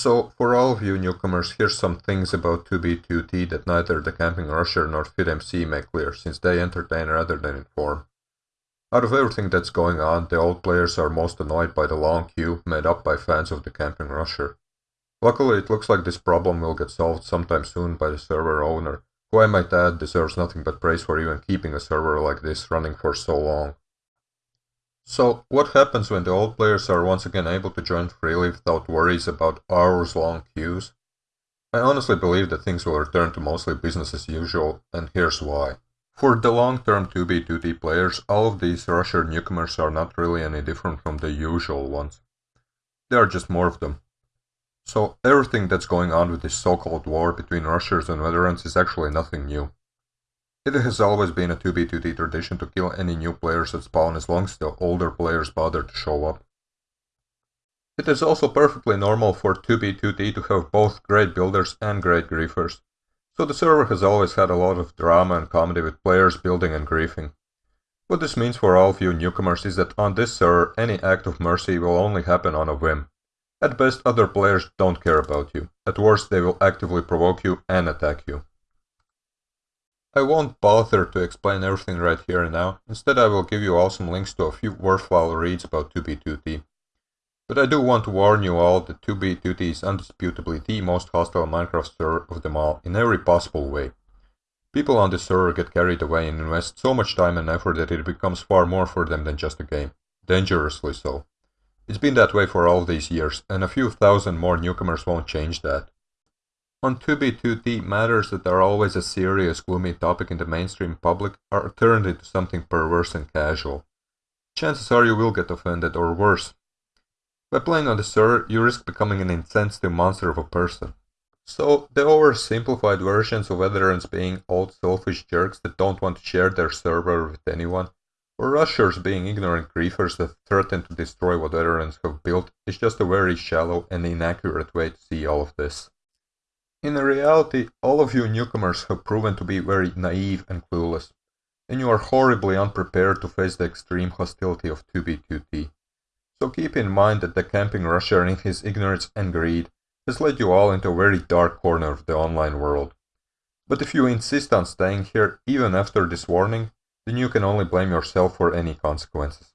So, for all of you newcomers, here's some things about 2B2T that neither the Camping Rusher nor FitMC make clear, since they entertain rather than inform. Out of everything that's going on, the old players are most annoyed by the long queue made up by fans of the Camping Rusher. Luckily, it looks like this problem will get solved sometime soon by the server owner, who I might add deserves nothing but praise for even keeping a server like this running for so long. So, what happens when the old players are once again able to join freely without worries about hours-long queues? I honestly believe that things will return to mostly business as usual, and here's why. For the long-term 2B2T players, all of these Rusher newcomers are not really any different from the usual ones. There are just more of them. So everything that's going on with this so-called war between Rushers and veterans is actually nothing new. It has always been a 2b2t tradition to kill any new players at spawn as long as the older players bother to show up. It is also perfectly normal for 2b2t to have both great builders and great griefers, so the server has always had a lot of drama and comedy with players building and griefing. What this means for all of you newcomers is that on this server any act of mercy will only happen on a whim. At best other players don't care about you, at worst they will actively provoke you and attack you. I won't bother to explain everything right here and now, instead I will give you all some links to a few worthwhile reads about 2B2T. But I do want to warn you all that 2B2T is undisputably the most hostile Minecraft server of them all in every possible way. People on this server get carried away and invest so much time and effort that it becomes far more for them than just a game. Dangerously so. It's been that way for all these years, and a few thousand more newcomers won't change that. On 2B2T, matters that are always a serious, gloomy topic in the mainstream public are turned into something perverse and casual. Chances are you will get offended, or worse. By playing on the server, you risk becoming an insensitive monster of a person. So, the oversimplified versions of veterans being old selfish jerks that don't want to share their server with anyone, or rushers being ignorant griefers that threaten to destroy what veterans have built is just a very shallow and inaccurate way to see all of this. In reality, all of you newcomers have proven to be very naive and clueless, and you are horribly unprepared to face the extreme hostility of 2B2T. So keep in mind that the camping rusher in his ignorance and greed has led you all into a very dark corner of the online world. But if you insist on staying here even after this warning, then you can only blame yourself for any consequences.